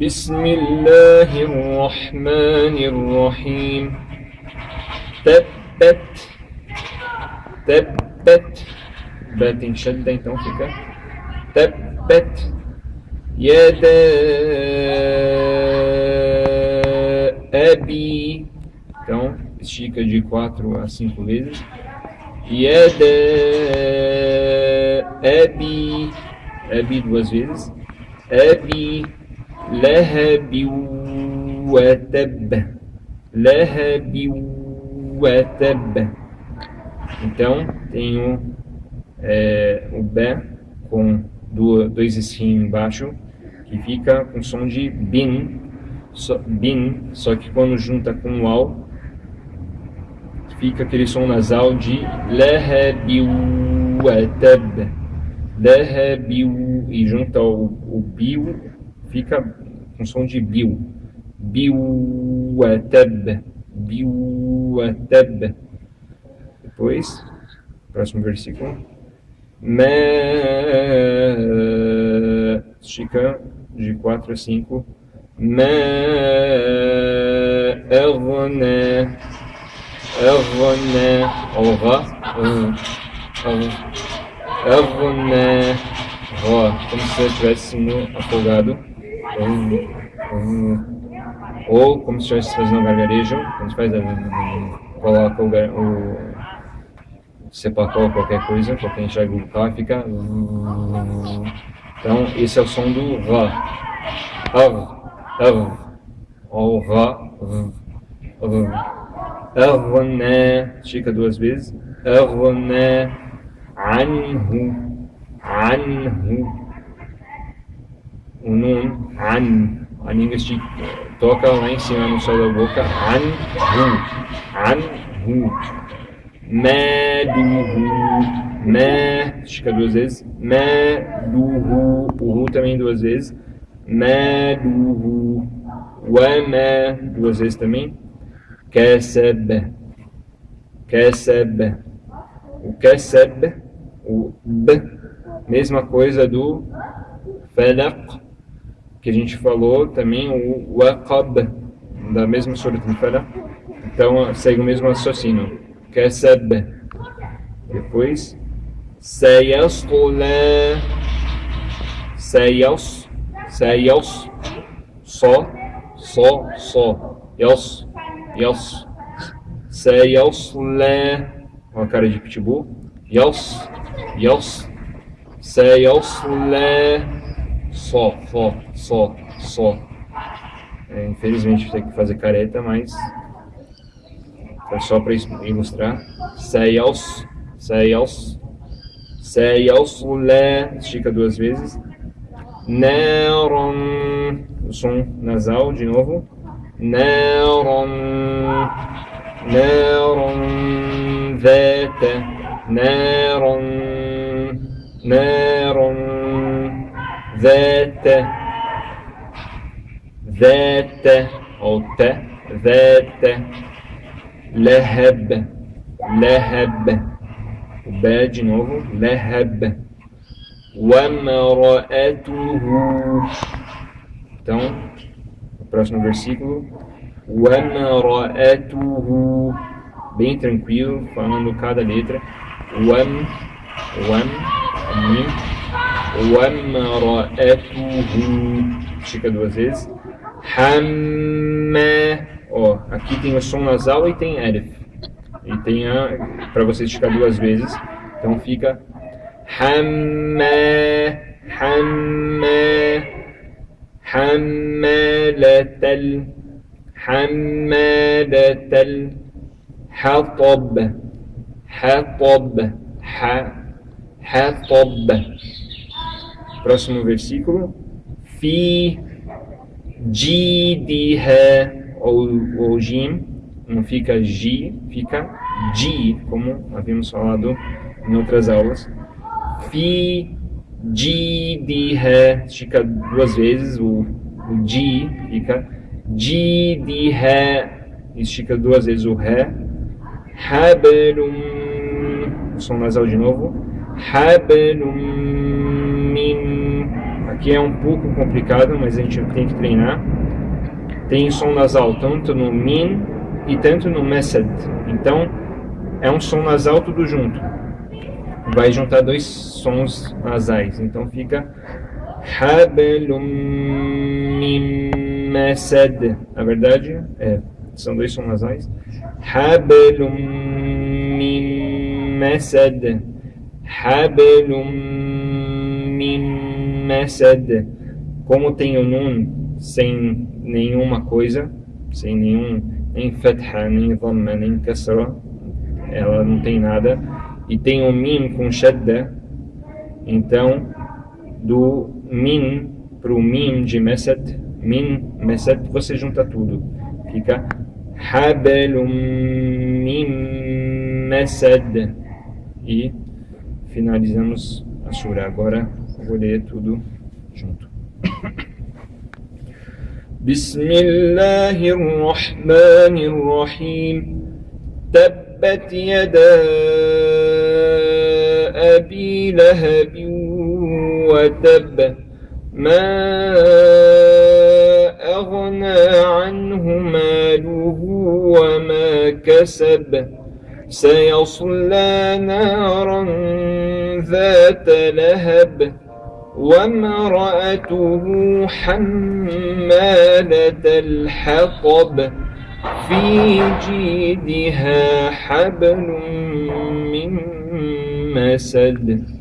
بسم الله الرحمن الرحيم تبت تبت بات شدة então fica تبت يدا أبي então estica de 4 a 5 vezes يدا أبي أبي duas vezes أبي لهب وتب لهب وتب então tenho é, o B com dois esfinhos embaixo que fica com som de bin so, bin só que quando junta com o al fica aquele som nasal de لهب وتب لهب e junta o, o biu fica com som de biu. Biuatab. Biuatab. Depois, próximo versículo. Ma. Estica de 4 a 5. Ma. Erna. Erna. Aura. Erna. Como se eu estivesse sendo afogado ou como se estivesse fazendo um gargarejo, quando faz coloca o, o sepacol, qualquer coisa, qualquer enxerga bucal, fica então esse é o som do Ra Ar, ou Ra Arna, estica duas vezes. Arna Anhu Anhu o nun, an, a língua toca lá em cima no céu da boca, an, hu, an, hu, meduhu, me, estica duas vezes, meduhu, o hu. Também duas vezes, meduhu, wama, duas vezes também, keseb, keseb, o keseb, o b, mesma coisa do falaq, que a gente falou também, o Waqab, da mesma Al-Falaq. Então, segue o mesmo raciocínio. Kasab. Depois, Sayasqula. Sayas. Sayas. Só. Só. Só. Yas. Yas. Sayasla. Uma cara de pitbull. Yas. Yas. Sayasla só, só, só, só. É, infelizmente tem que fazer careta, mas é só para ilustrar. Seios, seios, seios, lé, estica duas vezes. Neron, o som nasal de novo. Neron, neron, vete, neron, neron vete, vete, ou te, vete, leheb, leheb, o be de novo, leheb, wamra'atuhu, então, o próximo versículo, wamra'atuhu, bem tranquilo, falando cada letra, wam, wam, mim, وامرأته estica duas vezes Hamma ó, aqui tem o som nasal e tem Alif e tem a para você esticar duas vezes então fica Hamma Hamma حمالة حمالة حطب حطب حطب Próximo versículo. Fi jidha ou, ou jim, não fica ji, fica ji, como havíamos falado em outras aulas. Fi jidha, estica duas vezes, o, o ji fica jidha, estica duas vezes o ré. Hablum, som nasal de novo. Min Aqui é um pouco complicado, mas a gente tem que treinar. Tem som nasal tanto no min e tanto no mesed. Então, é um som nasal tudo junto. Vai juntar dois sons nasais. Então fica hablum mesed. Na verdade, é, são dois sons nasais. Hablum min mesed. Hablum mesed. Como tem o nun sem nenhuma coisa, sem nenhum, nem fatha, nem dhamma, nem kasra, ela não tem nada. E tem o mim com shadda, então do min para o mim de mesed, min, mesed, você junta tudo. Fica habelum mim mesed. E finalizamos a sura. Agora ler tudo junto. الرحيم. تبت يدا أبي لهب وتب. ما أغنى عنه ماله وما كسب. سيصلى نارا ذات لهب. وامرأته حمالة الحطب في جيدها حبل من مسد